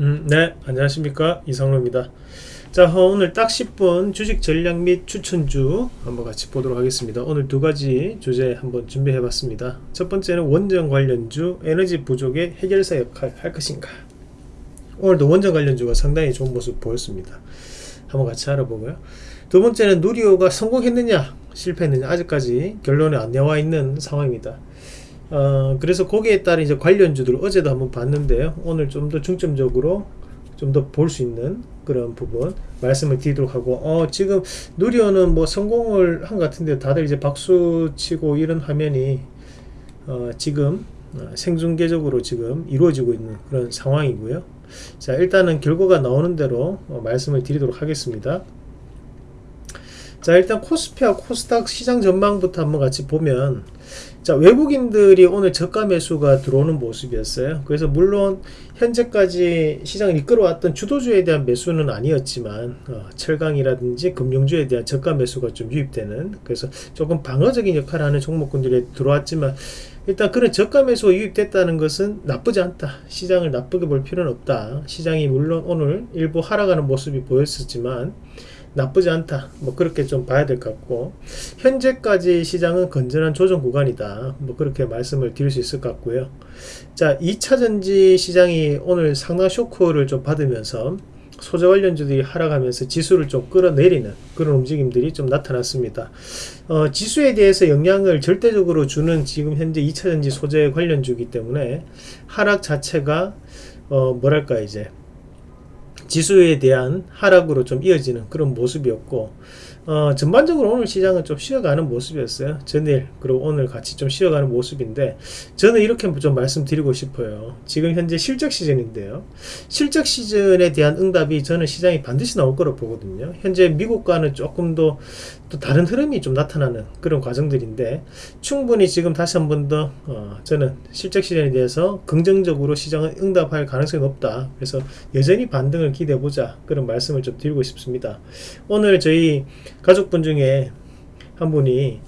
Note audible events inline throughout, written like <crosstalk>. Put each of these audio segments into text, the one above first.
음, 네, 안녕하십니까. 이상로입니다. 자, 어, 오늘 딱 10분 주식 전략 및 추천주 한번 같이 보도록 하겠습니다. 오늘 두 가지 주제 한번 준비해 봤습니다. 첫 번째는 원전 관련주 에너지 부족의 해결사 역할 할 것인가. 오늘도 원전 관련주가 상당히 좋은 모습 보였습니다. 한번 같이 알아보고요. 두 번째는 누리호가 성공했느냐, 실패했느냐, 아직까지 결론이 안 나와 있는 상황입니다. 어, 그래서 거기에 따른 이제 관련주들 어제도 한번 봤는데요. 오늘 좀 더 중점적으로 좀 더 볼 수 있는 그런 부분 말씀을 드리도록 하고, 어, 지금 누리오는 뭐 성공을 한 것 같은데 다들 이제 박수 치고 이런 화면이 어, 지금 어, 생중계적으로 지금 이루어지고 있는 그런 상황이고요. 자, 일단은 결과가 나오는 대로 어, 말씀을 드리도록 하겠습니다. 자 일단 코스피와 코스닥 시장 전망부터 한번 같이 보면 자 외국인들이 오늘 저가 매수가 들어오는 모습이었어요. 그래서 물론 현재까지 시장을 이끌어왔던 주도주에 대한 매수는 아니었지만 어, 철강이라든지 금융주에 대한 저가 매수가 좀 유입되는 그래서 조금 방어적인 역할을 하는 종목군들이 들어왔지만 일단 그런 저가 매수가 유입됐다는 것은 나쁘지 않다. 시장을 나쁘게 볼 필요는 없다. 시장이 물론 오늘 일부 하락하는 모습이 보였었지만 나쁘지 않다. 뭐 그렇게 좀 봐야 될 것 같고 현재까지 시장은 건전한 조정 구간이다. 뭐 그렇게 말씀을 드릴 수 있을 것 같고요. 자 2차전지 시장이 오늘 상당 쇼크를 좀 받으면서 소재 관련주들이 하락하면서 지수를 좀 끌어내리는 그런 움직임들이 좀 나타났습니다. 어, 지수에 대해서 영향을 절대적으로 주는 지금 현재 2차전지 소재 관련주이기 때문에 하락 자체가 어, 뭐랄까 이제 지수에 대한 하락으로 좀 이어지는 그런 모습이었고 어, 전반적으로 오늘 시장은 좀 쉬어가는 모습이었어요. 전일 그리고 오늘 같이 좀 쉬어가는 모습인데 저는 이렇게 좀 말씀드리고 싶어요. 지금 현재 실적 시즌인데요. 실적 시즌에 대한 응답이 저는 시장이 반드시 나올 거로 보거든요. 현재 미국과는 조금 더 또 다른 흐름이 좀 나타나는 그런 과정들인데 충분히 지금 다시 한 번더 어, 저는 실적 시즌에 대해서 긍정적으로 시장은 응답할 가능성이 높다. 그래서 여전히 반등을 기대해보자. 그런 말씀을 좀 드리고 싶습니다. 오늘 저희 가족분 중에 한 분이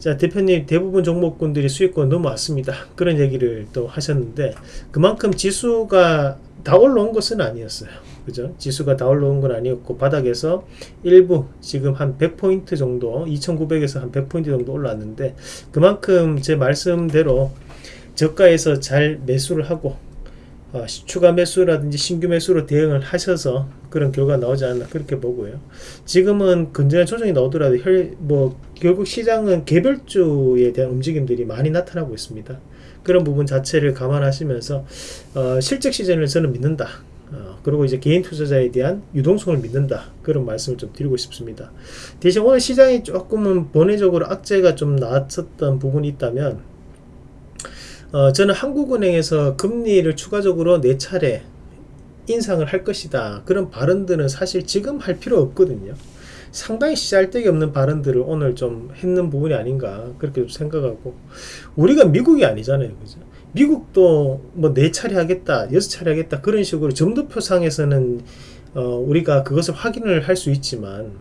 자 대표님 대부분 종목군들이 수익권 넘어왔습니다. 그런 얘기를 또 하셨는데 그만큼 지수가 다 올라온 것은 아니었어요. 그죠? 지수가 다 올라온 건 아니었고 바닥에서 일부 지금 한 100포인트 정도 2900에서 한 100포인트 정도 올라왔는데 그만큼 제 말씀대로 저가에서 잘 매수를 하고 어, 추가 매수라든지 신규 매수로 대응을 하셔서 그런 결과가 나오지 않나 그렇게 보고요. 지금은 건전한 조정이 나오더라도 혈, 뭐 결국 시장은 개별주에 대한 움직임들이 많이 나타나고 있습니다. 그런 부분 자체를 감안하시면서 어, 실적 시즌을 저는 믿는다. 어, 그리고 이제 개인 투자자에 대한 유동성을 믿는다 그런 말씀을 좀 드리고 싶습니다 대신 오늘 시장이 조금은 번외적으로 악재가 좀 나왔었던 부분이 있다면 어, 저는 한국은행에서 금리를 추가적으로 네 차례 인상을 할 것이다. 그런 발언들은 사실 지금 할 필요 없거든요. 상당히 시잘데기 없는 발언들을 오늘 좀 했는 부분이 아닌가 그렇게 생각하고 우리가 미국이 아니잖아요. 그죠? 미국도 뭐 네 차례 하겠다, 여섯 차례 하겠다 그런 식으로 점도표상에서는 어, 우리가 그것을 확인을 할 수 있지만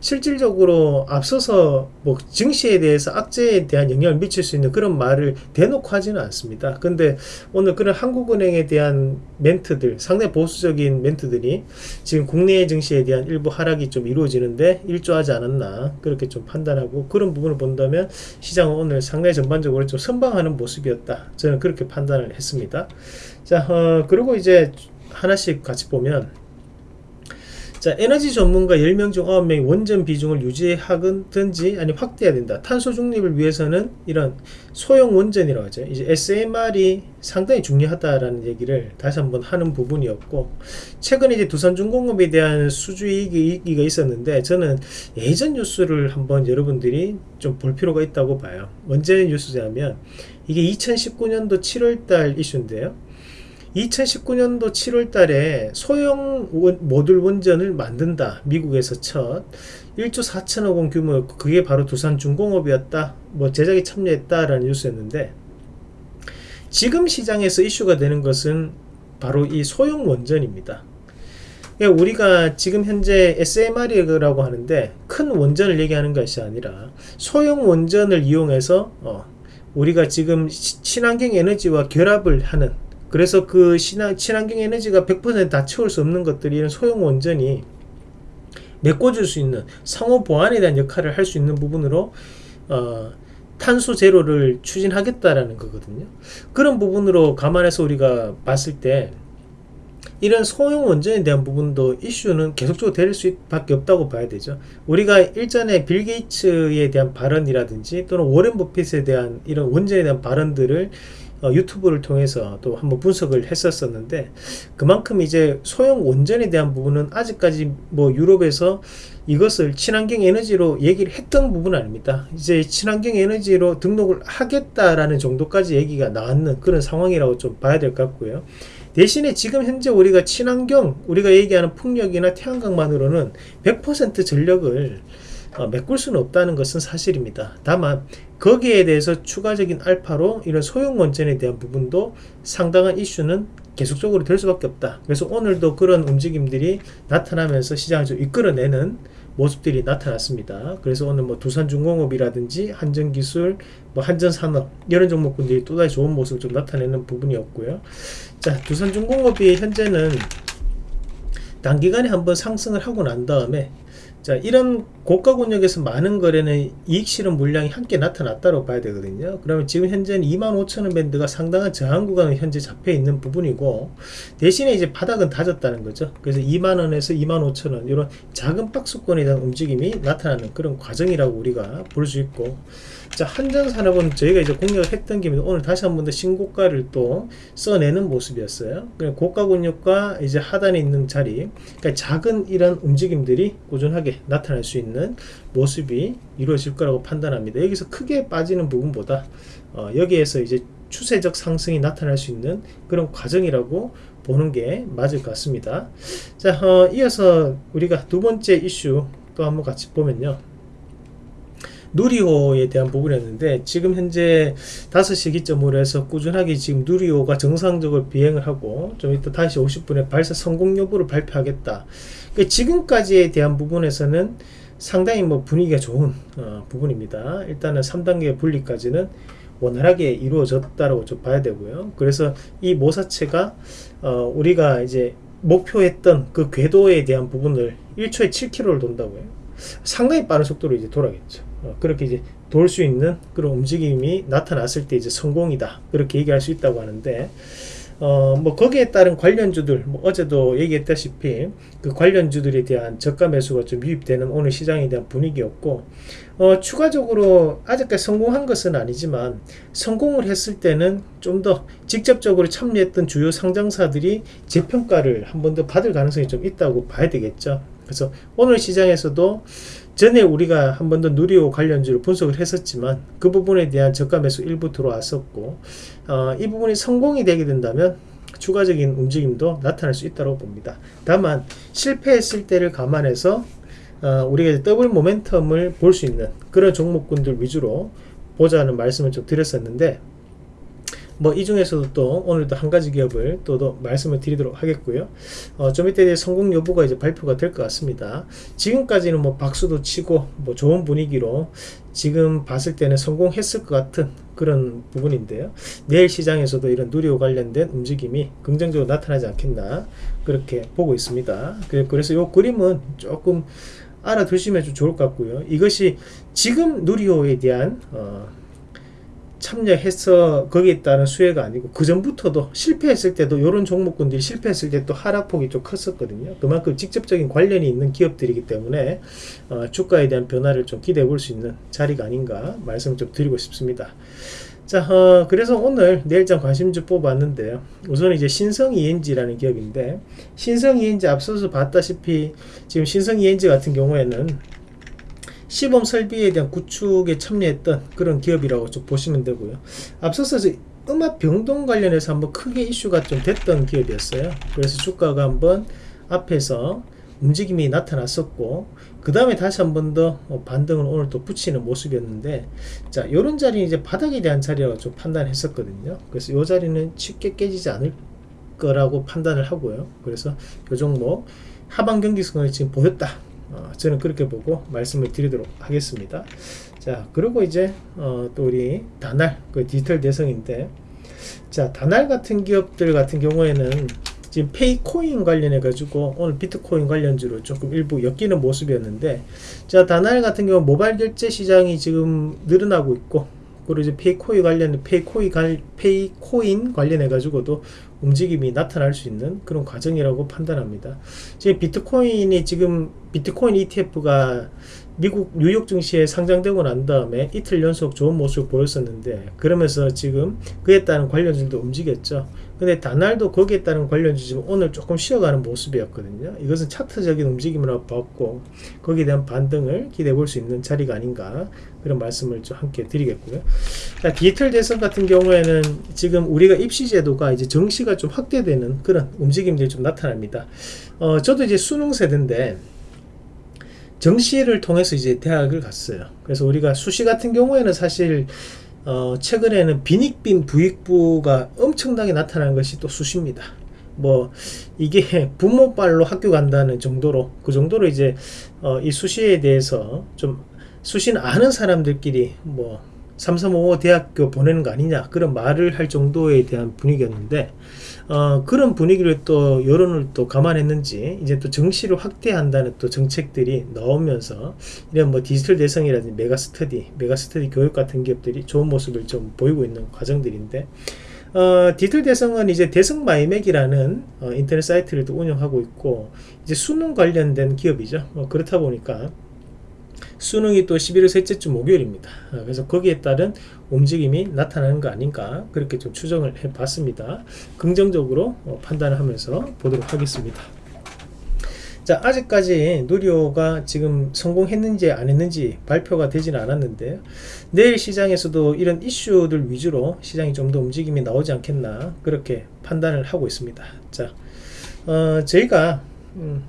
실질적으로 앞서서 뭐 증시에 대해서 악재에 대한 영향을 미칠 수 있는 그런 말을 대놓고 하지는 않습니다. 근데 오늘 그런 한국은행에 대한 멘트들 상당히 보수적인 멘트들이 지금 국내 증시에 대한 일부 하락이 좀 이루어지는데 일조하지 않았나 그렇게 좀 판단하고 그런 부분을 본다면 시장은 오늘 상당히 전반적으로 좀 선방하는 모습이었다. 저는 그렇게 판단을 했습니다. 자, 어, 그리고 이제 하나씩 같이 보면 자, 에너지 전문가 10명 중 9명이 원전 비중을 유지하든지 아니 확대해야 된다. 탄소 중립을 위해서는 이런 소형 원전이라고 하죠. 이제 SMR이 상당히 중요하다라는 얘기를 다시 한번 하는 부분이었고 최근에 이제 두산중공업에 대한 수주이익이 있었는데 저는 예전 뉴스를 한번 여러분들이 좀 볼 필요가 있다고 봐요. 언제 뉴스냐면 이게 2019년도 7월달 이슈인데요. 2019년도 7월 달에 소형 원, 모듈 원전을 만든다. 미국에서 첫 1조 4천억 원 규모였고 그게 바로 두산 중공업이었다. 뭐 제작에 참여했다라는 뉴스였는데 지금 시장에서 이슈가 되는 것은 바로 이 소형 원전입니다. 그러니까 우리가 지금 현재 SMR이라고 하는데 큰 원전을 얘기하는 것이 아니라 소형 원전을 이용해서 어, 우리가 지금 친환경 에너지와 결합을 하는 그래서 그 신화, 친환경 에너지가 100%다 채울 수 없는 것들이 이런 소형 원전이 메꿔줄 수 있는 상호 보완에 대한 역할을 할 수 있는 부분으로 어, 탄소 제로를 추진하겠다라는 거거든요. 그런 부분으로 감안해서 우리가 봤을 때 이런 소형 원전에 대한 부분도 이슈는 계속적으로 될 수밖에 없다고 봐야 되죠. 우리가 일전에 빌 게이츠에 대한 발언이라든지 또는 워렌 버핏에 대한 이런 원전에 대한 발언들을 어, 유튜브를 통해서 또 한번 분석을 했었었는데 그만큼 이제 소형 원전에 대한 부분은 아직까지 뭐 유럽에서 이것을 친환경 에너지로 얘기를 했던 부분은 아닙니다. 이제 친환경 에너지로 등록을 하겠다라는 정도까지 얘기가 나왔는 그런 상황이라고 좀 봐야 될 것 같고요. 대신에 지금 현재 우리가 친환경 우리가 얘기하는 풍력이나 태양광만으로는 100% 전력을 어, 메꿀 수는 없다는 것은 사실입니다. 다만 거기에 대해서 추가적인 알파로 이런 소형 원전에 대한 부분도 상당한 이슈는 계속적으로 될 수밖에 없다. 그래서 오늘도 그런 움직임들이 나타나면서 시장을 좀 이끌어내는 모습들이 나타났습니다. 그래서 오늘 뭐 두산중공업이라든지 한전기술, 뭐 한전산업 이런 종목군들이 또다시 좋은 모습을 좀 나타내는 부분이었고요. 자, 두산중공업이 현재는 단기간에 한번 상승을 하고 난 다음에 자 이런 고가 권역에서 많은 거래는 이익 실현 물량이 함께 나타났다고 봐야 되거든요. 그러면 지금 현재는 25,000원 밴드가 상당한 저항 구간은 현재 잡혀 있는 부분이고 대신에 이제 바닥은 다졌다는 거죠. 그래서 2만원에서 25,000원 이런 작은 박스권에 대한 움직임이 나타나는 그런 과정이라고 우리가 볼 수 있고 자 한전산업은 저희가 이제 공략을 했던 김에 오늘 다시 한 번 더 신고가를 또 써내는 모습이었어요. 고가 권역과 이제 하단에 있는 자리 그러니까 작은 이런 움직임들이 꾸준하게 나타날 수 있는 모습이 이루어질 거라고 판단합니다. 여기서 크게 빠지는 부분보다 어, 여기에서 이제 추세적 상승이 나타날 수 있는 그런 과정이라고 보는 게 맞을 것 같습니다. 자 어, 이어서 우리가 두 번째 이슈 또 한번 같이 보면요 누리호에 대한 부분이었는데 지금 현재 5시 기점으로 해서 꾸준하게 지금 누리호가 정상적으로 비행을 하고 좀 이따 다시 50분에 발사 성공 여부를 발표하겠다. 그러니까 지금까지에 대한 부분에서는 상당히 뭐 분위기가 좋은 어, 부분입니다. 일단은 3단계 분리까지는 원활하게 이루어졌다고 좀 봐야 되고요. 그래서 이 모사체가 어, 우리가 이제 목표했던 그 궤도에 대한 부분을 1초에 7km를 돈다고요. 상당히 빠른 속도로 이제 돌아겠죠. 어, 그렇게 이제 돌 수 있는 그런 움직임이 나타났을 때 이제 성공이다. 그렇게 얘기할 수 있다고 하는데 어, 뭐 거기에 따른 관련주들 뭐 어제도 얘기했다시피 그 관련주들에 대한 저가 매수가 좀 유입되는 오늘 시장에 대한 분위기였고 어, 추가적으로 아직까지 성공한 것은 아니지만 성공을 했을 때는 좀 더 직접적으로 참여했던 주요 상장사들이 재평가를 한 번 더 받을 가능성이 좀 있다고 봐야 되겠죠. 그래서 오늘 시장에서도 전에 우리가 한 번 더 누리호 관련주를 분석을 했었지만 그 부분에 대한 저가 매수 일부 들어왔었고 어, 이 부분이 성공이 되게 된다면 추가적인 움직임도 나타날 수 있다고 봅니다. 다만 실패했을 때를 감안해서 어, 우리가 더블 모멘텀을 볼 수 있는 그런 종목군들 위주로 보자는 말씀을 좀 드렸었는데 뭐 이 중에서도 또 오늘도 한 가지 기업을 또, 더 말씀을 드리도록 하겠고요. 어, 좀 이따 성공 여부가 이제 발표가 될 것 같습니다. 지금까지는 뭐 박수도 치고 뭐 좋은 분위기로 지금 봤을 때는 성공했을 것 같은 그런 부분인데요. 내일 시장에서도 이런 누리호 관련된 움직임이 긍정적으로 나타나지 않겠나 그렇게 보고 있습니다. 그래서 이 그림은 조금 알아두시면 좀 좋을 것 같고요. 이것이 지금 누리호에 대한 어, 참여해서 거기에 따른 수혜가 아니고 그 전부터도 실패했을 때도 이런 종목군들이 실패했을 때 또 하락폭이 좀 컸었거든요. 그만큼 직접적인 관련이 있는 기업들이기 때문에 어, 주가에 대한 변화를 좀 기대해 볼 수 있는 자리가 아닌가 말씀을 좀 드리고 싶습니다. 자 어, 그래서 오늘 내일장 관심주 뽑았는데요 우선 이제 신성 ENG라는 기업인데 신성 ENG 앞서서 봤다시피 지금 신성 ENG 같은 경우에는 시범 설비에 대한 구축에 참여했던 그런 기업이라고 좀 보시면 되고요. 앞서서 음압 병동 관련해서 한번 크게 이슈가 좀 됐던 기업이었어요. 그래서 주가가 한번 앞에서 움직임이 나타났었고 그 다음에 다시 한 번 더 반등을 오늘 또 붙이는 모습이었는데 자 이런 자리는 이제 바닥에 대한 자리라고 좀 판단했었거든요 그래서 이 자리는 쉽게 깨지지 않을 거라고 판단을 하고요 그래서 이 종목 하반 경기성을 지금 보였다 어, 저는 그렇게 보고 말씀을 드리도록 하겠습니다. 자, 그리고 이제 어, 또 우리 다날 그 디지털 대성인데 자 다날 같은 기업들 같은 경우에는 지금 페이코인 관련해 가지고 오늘 비트코인 관련주로 조금 일부 엮이는 모습이었는데 자 다날 같은 경우 모바일 결제 시장이 지금 늘어나고 있고 그리고 이제 페이코인 관련 페이코인 관 페이코인 관련해 가지고도 움직임이 나타날 수 있는 그런 과정이라고 판단합니다. 지금 비트코인이 지금 비트코인 ETF가 미국 뉴욕 증시에 상장되고 난 다음에 이틀 연속 좋은 모습을 보였었는데 그러면서 지금 그에 따른 관련주도 움직였죠. 근데 다날도 거기에 따른 관련주 지금 오늘 조금 쉬어가는 모습이었거든요. 이것은 차트적인 움직임으로 봤고 거기에 대한 반등을 기대해 볼 수 있는 자리가 아닌가 그런 말씀을 좀 함께 드리겠고요. 자, 디지털 대선 같은 경우에는 지금 우리가 입시 제도가 이제 정시 가 좀 확대되는 그런 움직임들이 좀 나타납니다. 어, 저도 이제 수능 세대인데 정시를 통해서 이제 대학을 갔어요. 그래서 우리가 수시 같은 경우에는 사실 어, 최근에는 빈익빈 부익부가 엄청나게 나타나는 것이 또 수시입니다. 뭐 이게 <laughs> 부모발로 학교 간다는 정도로 그 정도로 이제 어, 이 수시에 대해서 좀 수시는 아는 사람들끼리 뭐 삼삼오오 대학교 보내는 거 아니냐 그런 말을 할 정도에 대한 분위기였는데 어, 그런 분위기를 또 여론을 또 감안했는지 이제 또 정시를 확대한다는 또 정책들이 나오면서 이런 뭐 디지털 대성이라든지 메가스터디 메가스터디 교육 같은 기업들이 좋은 모습을 좀 보이고 있는 과정들인데 어, 디지털 대성은 이제 대성 마이맥이라는 어, 인터넷 사이트를 또 운영하고 있고 이제 수능 관련된 기업이죠. 어, 그렇다 보니까 수능이 또 11월 셋째 주 목요일입니다. 어, 그래서 거기에 따른 움직임이 나타나는 거 아닌가 그렇게 좀 추정을 해봤습니다. 긍정적으로 어, 판단을 하면서 보도록 하겠습니다. 자 아직까지 누리호가 지금 성공했는지 안 했는지 발표가 되지는 않았는데 내일 시장에서도 이런 이슈들 위주로 시장이 좀 더 움직임이 나오지 않겠나 그렇게 판단을 하고 있습니다. 자 어, 저희가 음,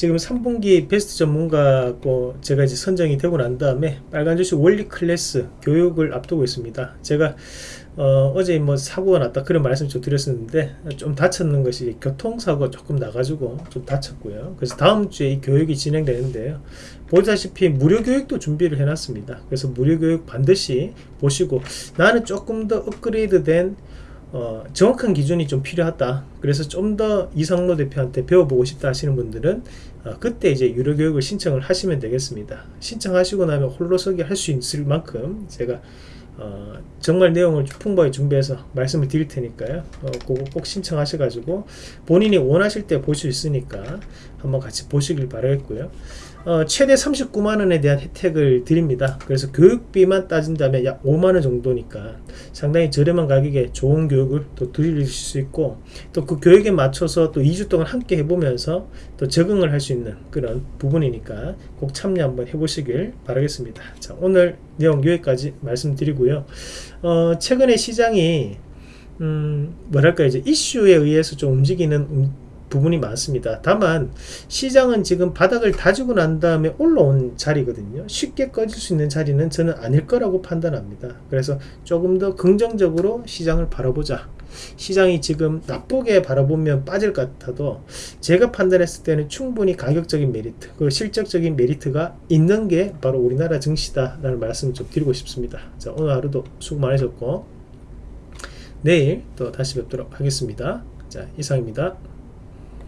지금 3분기 베스트 전문가고 제가 이제 선정이 되고 난 다음에 빨간 주식 원리 클래스 교육을 앞두고 있습니다. 제가 어, 어제 뭐 사고가 났다 그런 말씀 좀 드렸었는데 좀 다쳤는 것이 교통사고 조금 나가지고 좀 다쳤고요. 그래서 다음 주에 이 교육이 진행되는데요. 보다시피 무료 교육도 준비를 해놨습니다. 그래서 무료 교육 반드시 보시고 나는 조금 더 업그레이드된 어, 정확한 기준이 좀 필요하다. 그래서 좀 더 이상로 대표한테 배워보고 싶다 하시는 분들은 어, 그때 이제 유료 교육을 신청을 하시면 되겠습니다. 신청하시고 나면 홀로서기 할 수 있을 만큼 제가 어, 정말 내용을 풍부하게 준비해서 말씀을 드릴 테니까요. 어, 그거 꼭 신청하셔 가지고 본인이 원하실 때 볼 수 있으니까 한번 같이 보시길 바라겠고요. 어, 최대 39만원에 대한 혜택을 드립니다. 그래서 교육비만 따진다면 약 5만원 정도니까 상당히 저렴한 가격에 좋은 교육을 또 드릴 수 있고 또 그 교육에 맞춰서 또 2주 동안 함께 해보면서 또 적응을 할 수 있는 그런 부분이니까 꼭 참여 한번 해보시길 바라겠습니다. 자, 오늘 내용 여기까지 말씀드리고요. 어, 최근에 시장이 음, 뭐랄까 이제 이슈에 의해서 좀 움직이는 음, 부분이 많습니다. 다만 시장은 지금 바닥을 다지고 난 다음에 올라온 자리거든요. 쉽게 꺼질 수 있는 자리는 저는 아닐 거라고 판단합니다. 그래서 조금 더 긍정적으로 시장을 바라보자. 시장이 지금 나쁘게 바라보면 빠질 것 같아도 제가 판단했을 때는 충분히 가격적인 메리트 그리고 실적적인 메리트가 있는 게 바로 우리나라 증시다 라는 말씀을 좀 드리고 싶습니다. 자 오늘 하루도 수고 많으셨고 내일 또 다시 뵙도록 하겠습니다. 자 이상입니다.